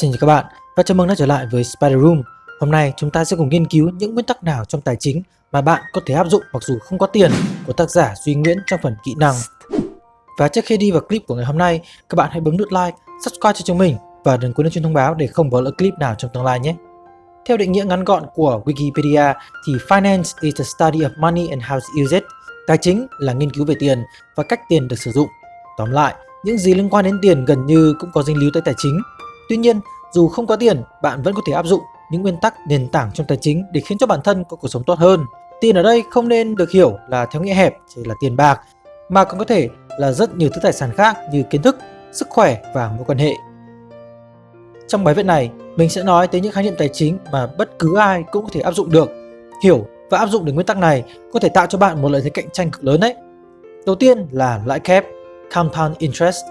Xin chào các bạn và chào mừng đã trở lại với Spider Room. Hôm nay chúng ta sẽ cùng nghiên cứu những nguyên tắc nào trong tài chính mà bạn có thể áp dụng mặc dù không có tiền của tác giả Duy Nguyễn trong phần kỹ năng. Và trước khi đi vào clip của ngày hôm nay, các bạn hãy bấm nút like, subscribe cho chúng mình và đừng quên nhấn chuông thông báo để không bỏ lỡ clip nào trong tương lai nhé. Theo định nghĩa ngắn gọn của Wikipedia thì finance is the study of money and how to use it. Tài chính là nghiên cứu về tiền và cách tiền được sử dụng. Tóm lại, những gì liên quan đến tiền gần như cũng có dính líu tới tài chính. Tuy nhiên, dù không có tiền, bạn vẫn có thể áp dụng những nguyên tắc nền tảng trong tài chính để khiến cho bản thân có cuộc sống tốt hơn. Tiền ở đây không nên được hiểu là theo nghĩa hẹp chỉ là tiền bạc, mà còn có thể là rất nhiều thứ tài sản khác như kiến thức, sức khỏe và mối quan hệ. Trong bài viết này, mình sẽ nói tới những khái niệm tài chính mà bất cứ ai cũng có thể áp dụng được. Hiểu và áp dụng được nguyên tắc này có thể tạo cho bạn một lợi thế cạnh tranh cực lớn đấy. Đầu tiên là lãi kép, compound interest.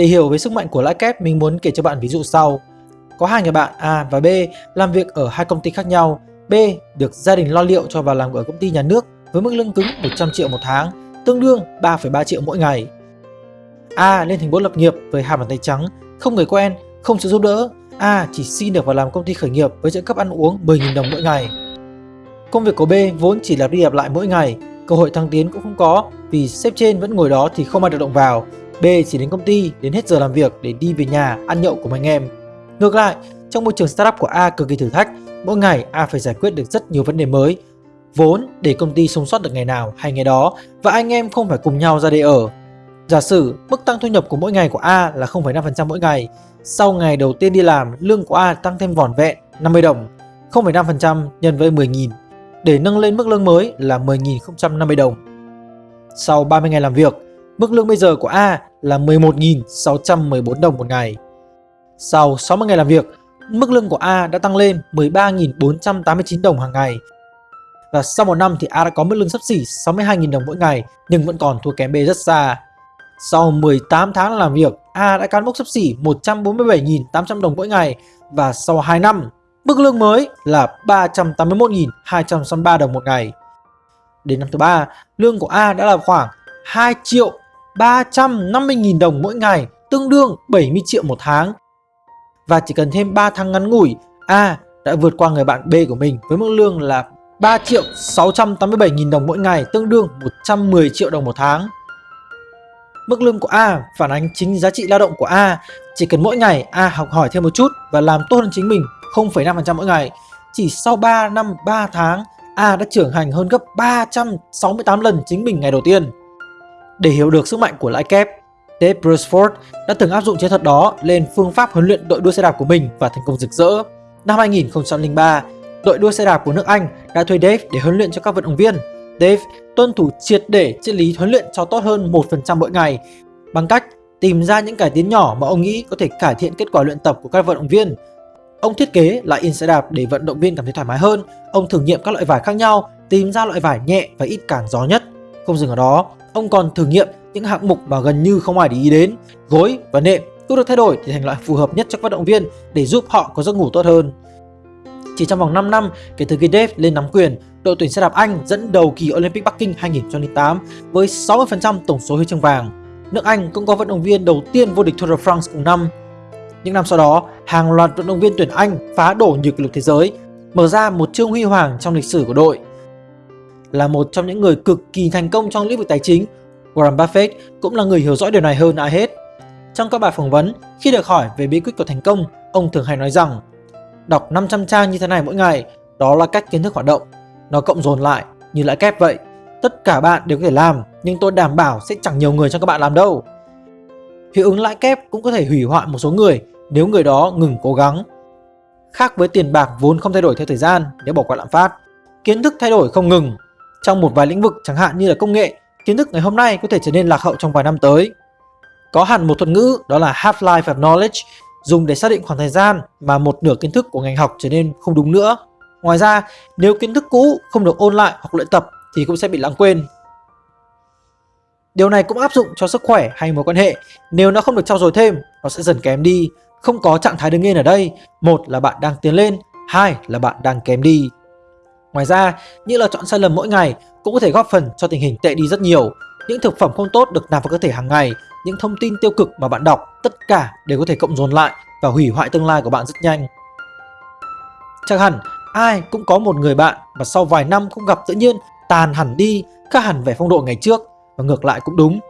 Để hiểu về sức mạnh của lãi kép, mình muốn kể cho bạn ví dụ sau. Có hai người bạn A và B làm việc ở hai công ty khác nhau. B được gia đình lo liệu cho vào làm ở công ty nhà nước với mức lương cứng 100 triệu một tháng, tương đương 3,3 triệu mỗi ngày. A lên thành phố lập nghiệp với hai bàn tay trắng, không người quen, không sự giúp đỡ. A chỉ xin được vào làm công ty khởi nghiệp với trợ cấp ăn uống 10.000 đồng mỗi ngày. Công việc của B vốn chỉ là đi lặp lại mỗi ngày, cơ hội thăng tiến cũng không có vì sếp trên vẫn ngồi đó thì không ai được động vào. B chỉ đến công ty đến hết giờ làm việc để đi về nhà ăn nhậu cùng anh em. Ngược lại, trong môi trường startup của A cực kỳ thử thách, mỗi ngày A phải giải quyết được rất nhiều vấn đề mới. Vốn để công ty sống sót được ngày nào hay ngày đó và anh em không phải cùng nhau ra để ở. Giả sử mức tăng thu nhập của mỗi ngày của A là 0,5% mỗi ngày. Sau ngày đầu tiên đi làm, lương của A tăng thêm vỏn vẹn 50 đồng. 0,5% nhân với 10.000 để nâng lên mức lương mới là 10.050 đồng. Sau 30 ngày làm việc, mức lương bây giờ của A là 11.614 đồng một ngày. Sau 60 ngày làm việc, mức lương của A đã tăng lên 13.489 đồng hàng ngày. Và sau một năm thì A đã có mức lương sắp xỉ 62.000 đồng mỗi ngày nhưng vẫn còn thua kém B rất xa. Sau 18 tháng làm việc, A đã cán mốc sắp xỉ 147.800 đồng mỗi ngày và sau 2 năm, mức lương mới là 381.263 đồng một ngày. Đến năm thứ 3, lương của A đã là khoảng 2 triệu 350.000 đồng mỗi ngày, tương đương 70 triệu một tháng. Và chỉ cần thêm 3 tháng ngắn ngủi, A đã vượt qua người bạn B của mình với mức lương là 3 triệu 687.000 đồng mỗi ngày, tương đương 110 triệu đồng một tháng. Mức lương của A phản ánh chính giá trị lao động của A. Chỉ cần mỗi ngày A học hỏi thêm một chút và làm tốt hơn chính mình 0,5% mỗi ngày. Chỉ sau 3 năm 3 tháng, A đã trưởng thành hơn gấp 368 lần chính mình ngày đầu tiên. Để hiểu được sức mạnh của lãi kép, Dave Brailsford đã từng áp dụng chiến thuật đó lên phương pháp huấn luyện đội đua xe đạp của mình và thành công rực rỡ. Năm 2003, đội đua xe đạp của nước Anh đã thuê Dave để huấn luyện cho các vận động viên. Dave tuân thủ triệt để triết lý huấn luyện cho tốt hơn 1% mỗi ngày bằng cách tìm ra những cải tiến nhỏ mà ông nghĩ có thể cải thiện kết quả luyện tập của các vận động viên. Ông thiết kế lại in xe đạp để vận động viên cảm thấy thoải mái hơn. Ông thử nghiệm các loại vải khác nhau, tìm ra loại vải nhẹ và ít cản gió nhất. Không dừng ở đó, ông còn thử nghiệm những hạng mục mà gần như không ai để ý đến. Gối và nệm cũng được thay đổi để thành loại phù hợp nhất cho các vận động viên để giúp họ có giấc ngủ tốt hơn. Chỉ trong vòng 5 năm kể từ khi Dave lên nắm quyền, đội tuyển xe đạp Anh dẫn đầu kỳ Olympic Bắc Kinh 2008 với 60% tổng số huy chương vàng. Nước Anh cũng có vận động viên đầu tiên vô địch Tour de France cùng năm. Những năm sau đó, hàng loạt vận động viên tuyển Anh phá đổ nhiều kỷ lục thế giới, mở ra một chương huy hoàng trong lịch sử của đội. Là một trong những người cực kỳ thành công trong lĩnh vực tài chính, Warren Buffett cũng là người hiểu rõ điều này hơn ai hết. Trong các bài phỏng vấn, khi được hỏi về bí quyết của thành công, ông thường hay nói rằng Đọc 500 trang như thế này mỗi ngày, đó là cách kiến thức hoạt động. Nó cộng dồn lại như lãi kép vậy. Tất cả bạn đều có thể làm, nhưng tôi đảm bảo sẽ chẳng nhiều người trong các bạn làm đâu. Hiệu ứng lãi kép cũng có thể hủy hoại một số người nếu người đó ngừng cố gắng. Khác với tiền bạc vốn không thay đổi theo thời gian nếu bỏ qua lạm phát, kiến thức thay đổi không ngừng. Trong một vài lĩnh vực chẳng hạn như là công nghệ, kiến thức ngày hôm nay có thể trở nên lạc hậu trong vài năm tới. Có hẳn một thuật ngữ đó là half-life of knowledge dùng để xác định khoảng thời gian mà một nửa kiến thức của ngành học trở nên không đúng nữa. Ngoài ra, nếu kiến thức cũ không được ôn lại hoặc luyện tập thì cũng sẽ bị lãng quên. Điều này cũng áp dụng cho sức khỏe hay mối quan hệ. Nếu nó không được trau dồi thêm, nó sẽ dần kém đi. Không có trạng thái đứng yên ở đây. Một là bạn đang tiến lên, hai là bạn đang kém đi. Ngoài ra, những lựa chọn sai lầm mỗi ngày cũng có thể góp phần cho tình hình tệ đi rất nhiều. Những thực phẩm không tốt được nạp vào cơ thể hàng ngày những thông tin tiêu cực mà bạn đọc tất cả đều có thể cộng dồn lại và hủy hoại tương lai của bạn rất nhanh. Chắc hẳn ai cũng có một người bạn mà sau vài năm không gặp tự nhiên tàn hẳn đi, khác hẳn về phong độ ngày trước và ngược lại cũng đúng.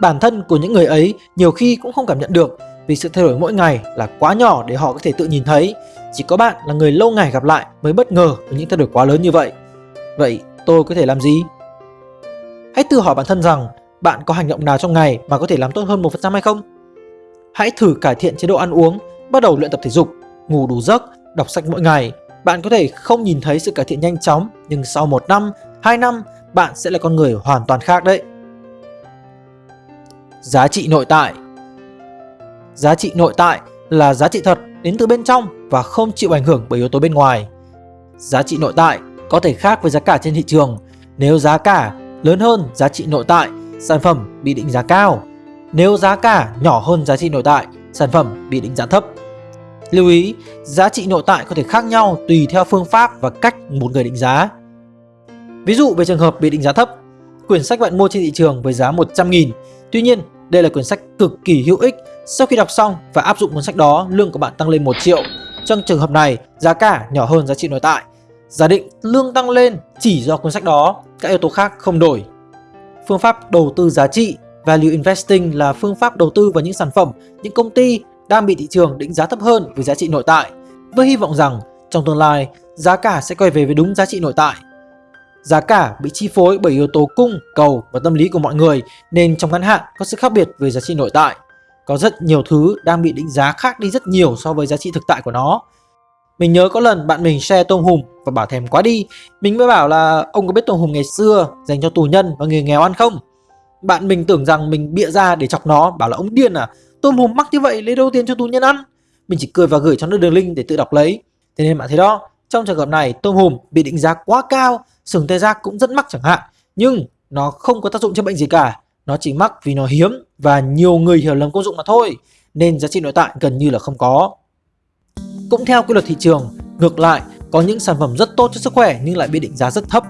Bản thân của những người ấy nhiều khi cũng không cảm nhận được vì sự thay đổi mỗi ngày là quá nhỏ để họ có thể tự nhìn thấy. Chỉ có bạn là người lâu ngày gặp lại mới bất ngờ với những thay đổi quá lớn như vậy. Vậy tôi có thể làm gì? Hãy tự hỏi bản thân rằng bạn có hành động nào trong ngày mà có thể làm tốt hơn 1% hay không? Hãy thử cải thiện chế độ ăn uống, bắt đầu luyện tập thể dục, ngủ đủ giấc, đọc sách mỗi ngày. Bạn có thể không nhìn thấy sự cải thiện nhanh chóng, nhưng sau 1 năm, 2 năm, bạn sẽ là con người hoàn toàn khác đấy. Giá trị nội tại Giá trị nội tại là giá trị thật đến từ bên trong và không chịu ảnh hưởng bởi yếu tố bên ngoài. Giá trị nội tại có thể khác với giá cả trên thị trường. Nếu giá cả lớn hơn giá trị nội tại, sản phẩm bị định giá cao. Nếu giá cả nhỏ hơn giá trị nội tại, sản phẩm bị định giá thấp. Lưu ý, giá trị nội tại có thể khác nhau tùy theo phương pháp và cách một người định giá. Ví dụ về trường hợp bị định giá thấp, quyển sách bạn mua trên thị trường với giá 100.000. Tuy nhiên, đây là quyển sách cực kỳ hữu ích. Sau khi đọc xong và áp dụng cuốn sách đó, lương của bạn tăng lên 1 triệu. Trong trường hợp này, giá cả nhỏ hơn giá trị nội tại. Giả định lương tăng lên chỉ do cuốn sách đó, các yếu tố khác không đổi. Phương pháp đầu tư giá trị Value Investing là phương pháp đầu tư vào những sản phẩm, những công ty đang bị thị trường định giá thấp hơn với giá trị nội tại, với hy vọng rằng trong tương lai giá cả sẽ quay về với đúng giá trị nội tại. Giá cả bị chi phối bởi yếu tố cung, cầu và tâm lý của mọi người nên trong ngắn hạn có sự khác biệt về giá trị nội tại. Có rất nhiều thứ đang bị định giá khác đi rất nhiều so với giá trị thực tại của nó. Mình nhớ có lần bạn mình share tôm hùm và bảo thèm quá đi. Mình mới bảo là, ông có biết tôm hùm ngày xưa dành cho tù nhân và người nghèo ăn không? Bạn mình tưởng rằng mình bịa ra để chọc nó, bảo là, ông điên à Tôm hùm mắc như vậy lấy đâu tiền cho tù nhân ăn Mình chỉ cười và gửi cho nó đường link để tự đọc lấy Thế nên bạn thấy đó, Trong trường hợp này tôm hùm bị định giá quá cao, Sừng tê giác cũng rất mắc chẳng hạn Nhưng nó không có tác dụng chữa bệnh gì cả nó chỉ mắc vì nó hiếm Và nhiều người hiểu lầm công dụng mà thôi, Nên giá trị nội tại gần như là không có Cũng theo quy luật thị trường, Ngược lại, có những sản phẩm rất tốt cho sức khỏe nhưng lại bị định giá rất thấp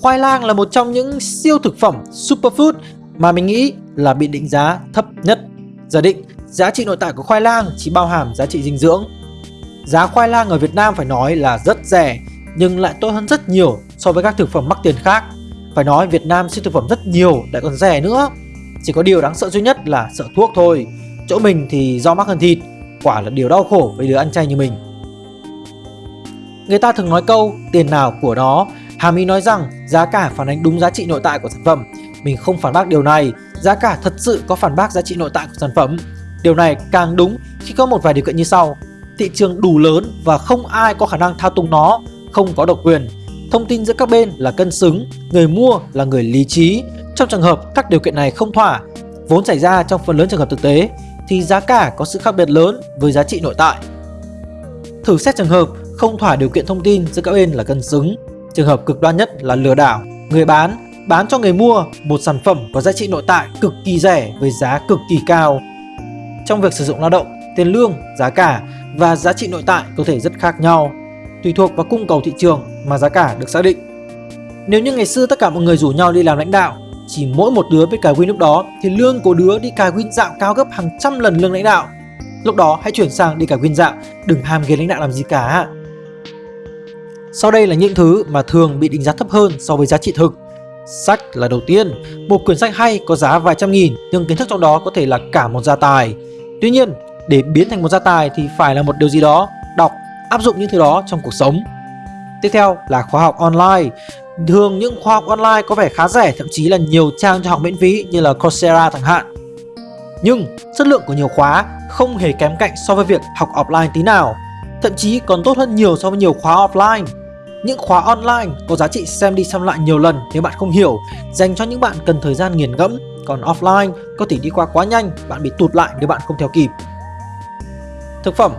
Khoai lang là một trong những siêu thực phẩm superfood mà mình nghĩ là bị định giá thấp nhất. Giả định, giá trị nội tại của khoai lang chỉ bao hàm giá trị dinh dưỡng. Giá khoai lang ở Việt Nam phải nói là rất rẻ, nhưng lại tốt hơn rất nhiều so với các thực phẩm mắc tiền khác. Phải nói Việt Nam siêu thực phẩm rất nhiều lại còn rẻ nữa. Chỉ có điều đáng sợ duy nhất là sợ thuốc thôi. Chỗ mình thì do mắc hơn thịt, quả là điều đau khổ với đứa ăn chay như mình. Người ta thường nói câu tiền nào của đó Hàm ý nói rằng giá cả phản ánh đúng giá trị nội tại của sản phẩm mình không phản bác điều này, giá cả thật sự có phản bác giá trị nội tại của sản phẩm. Điều này càng đúng khi có một vài điều kiện như sau. Thị trường đủ lớn và không ai có khả năng thao túng nó, không có độc quyền. Thông tin giữa các bên là cân xứng, người mua là người lý trí. Trong trường hợp các điều kiện này không thỏa, vốn xảy ra trong phần lớn trường hợp thực tế, thì giá cả có sự khác biệt lớn với giá trị nội tại. Thử xét trường hợp không thỏa điều kiện thông tin giữa các bên là cân xứng. Trường hợp cực đoan nhất là lừa đảo. Người bán bán cho người mua một sản phẩm có giá trị nội tại cực kỳ rẻ với giá cực kỳ cao. Trong việc sử dụng lao động, tiền lương, giá cả và giá trị nội tại có thể rất khác nhau, tùy thuộc vào cung cầu thị trường mà giá cả được xác định. Nếu như ngày xưa tất cả mọi người rủ nhau đi làm lãnh đạo, chỉ mỗi một đứa biết cài win lúc đó thì lương của đứa đi cài win dạo cao gấp hàng trăm lần lương lãnh đạo. Lúc đó hãy chuyển sang đi cài win dạo, đừng ham ghế lãnh đạo làm gì cả. Sau đây là những thứ mà thường bị đánh giá thấp hơn so với giá trị thực Sách là đầu tiên, một quyển sách hay có giá vài trăm nghìn nhưng kiến thức trong đó có thể là cả một gia tài. Tuy nhiên, để biến thành một gia tài thì phải là một điều gì đó, áp dụng những thứ đó trong cuộc sống. Tiếp theo là khóa học online. Thường những khóa học online có vẻ khá rẻ, thậm chí là nhiều trang cho học miễn phí như là Coursera chẳng hạn. Nhưng chất lượng của nhiều khóa không hề kém cạnh so với việc học offline tí nào, thậm chí còn tốt hơn nhiều so với nhiều khóa offline. Những khóa online có giá trị xem đi xem lại nhiều lần nếu bạn không hiểu, dành cho những bạn cần thời gian nghiền ngẫm, còn offline có thể đi qua quá nhanh, bạn bị tụt lại nếu bạn không theo kịp. Thực phẩm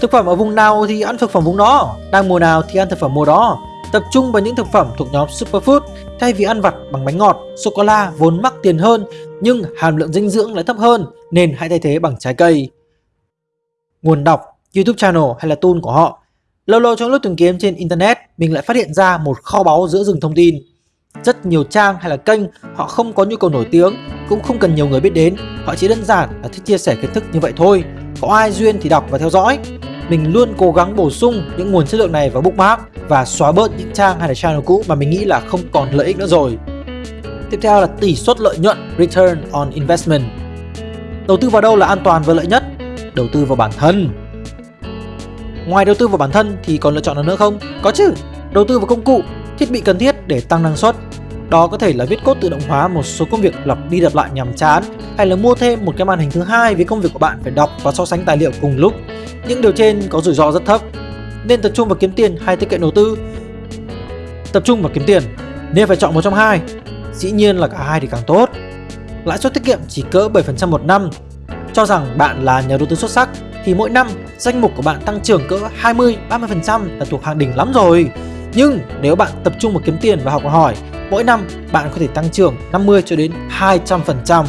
Thực phẩm ở vùng nào thì ăn thực phẩm vùng đó, đang mùa nào thì ăn thực phẩm mùa đó. Tập trung vào những thực phẩm thuộc nhóm superfood thay vì ăn vặt bằng bánh ngọt, sô-cô-la vốn mắc tiền hơn nhưng hàm lượng dinh dưỡng lại thấp hơn nên hãy thay thế bằng trái cây. Nguồn đọc, YouTube channel hay là tool của họ Lâu lâu trong lúc tìm kiếm trên Internet, mình lại phát hiện ra một kho báu giữa rừng thông tin. Rất nhiều trang hay là kênh họ không có nhu cầu nổi tiếng, cũng không cần nhiều người biết đến, họ chỉ đơn giản là thích chia sẻ kiến thức như vậy thôi. có ai duyên thì đọc và theo dõi. Mình luôn cố gắng bổ sung những nguồn chất lượng này vào bookmark và xóa bớt những trang hay là channel cũ mà mình nghĩ là không còn lợi ích nữa rồi. Tiếp theo là tỷ suất lợi nhuận Return on Investment. Đầu tư vào đâu là an toàn và lợi nhất? Đầu tư vào bản thân. Ngoài đầu tư vào bản thân thì còn lựa chọn nào nữa không? Có chứ. Đầu tư vào công cụ, thiết bị cần thiết để tăng năng suất. Đó có thể là viết code tự động hóa một số công việc lặp đi lặp lại nhàm chán hay là mua thêm một cái màn hình thứ hai vì công việc của bạn phải đọc và so sánh tài liệu cùng lúc. Những điều trên có rủi ro rất thấp. Nên tập trung vào kiếm tiền hay tiết kiệm đầu tư? Tập trung vào kiếm tiền. Nên phải chọn một trong hai. Dĩ nhiên là cả hai thì càng tốt. Lãi suất tiết kiệm chỉ cỡ 7% một năm. Cho rằng bạn là nhà đầu tư xuất sắc thì mỗi năm danh mục của bạn tăng trưởng cỡ 20-30% là thuộc hàng đỉnh lắm rồi. Nhưng nếu bạn tập trung vào kiếm tiền và học hỏi, mỗi năm bạn có thể tăng trưởng 50 cho đến 200%.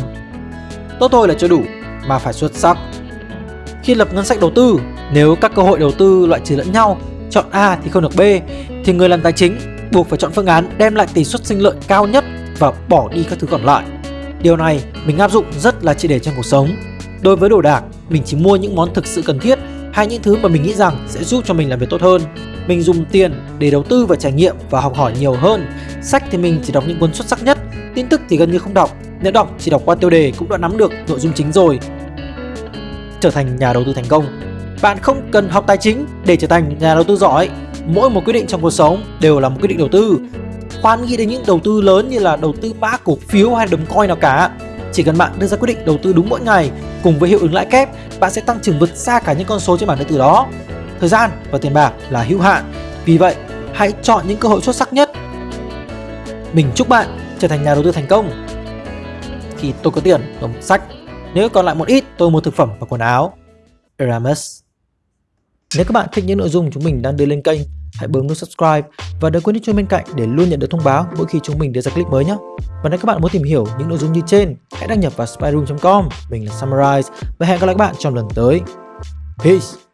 Tốt thôi là chưa đủ, mà phải xuất sắc. Khi lập ngân sách đầu tư, nếu các cơ hội đầu tư loại trừ lẫn nhau, chọn A thì không được B, thì người làm tài chính buộc phải chọn phương án đem lại tỷ suất sinh lợi cao nhất và bỏ đi các thứ còn lại. Điều này mình áp dụng rất là triệt để trong cuộc sống. Đối với đồ đạc, mình chỉ mua những món thực sự cần thiết hay những thứ mà mình nghĩ rằng sẽ giúp cho mình làm việc tốt hơn. Mình dùng tiền để đầu tư và trải nghiệm và học hỏi nhiều hơn. Sách thì mình chỉ đọc những cuốn xuất sắc nhất, tin tức thì gần như không đọc. Nếu đọc chỉ đọc qua tiêu đề cũng đã nắm được nội dung chính rồi. Trở thành nhà đầu tư thành công Bạn không cần học tài chính để trở thành nhà đầu tư giỏi. Mỗi một quyết định trong cuộc sống đều là một quyết định đầu tư. Khoan nghĩ đến những đầu tư lớn như là đầu tư mã cổ phiếu hay đồng coin nào cả. Chỉ cần bạn đưa ra quyết định đầu tư đúng mỗi ngày cùng với hiệu ứng lãi kép, bạn sẽ tăng trưởng vượt xa cả những con số trên bảng điện tử đó. Thời gian và tiền bạc là hữu hạn, vì vậy hãy chọn những cơ hội xuất sắc nhất. Mình chúc bạn trở thành nhà đầu tư thành công. Khi tôi có tiền, tôi sách. Nếu còn lại một ít, tôi mua thực phẩm và quần áo. Eramus Nếu các bạn thích những nội dung chúng mình đang đưa lên kênh, hãy bấm nút subscribe và đừng quên nhấn chuông bên cạnh để luôn nhận được thông báo mỗi khi chúng mình đưa ra clip mới nhé. Và nếu các bạn muốn tìm hiểu những nội dung như trên, hãy đăng nhập vào spyroom.com. Mình là Summarize và hẹn gặp lại các bạn trong lần tới. Peace!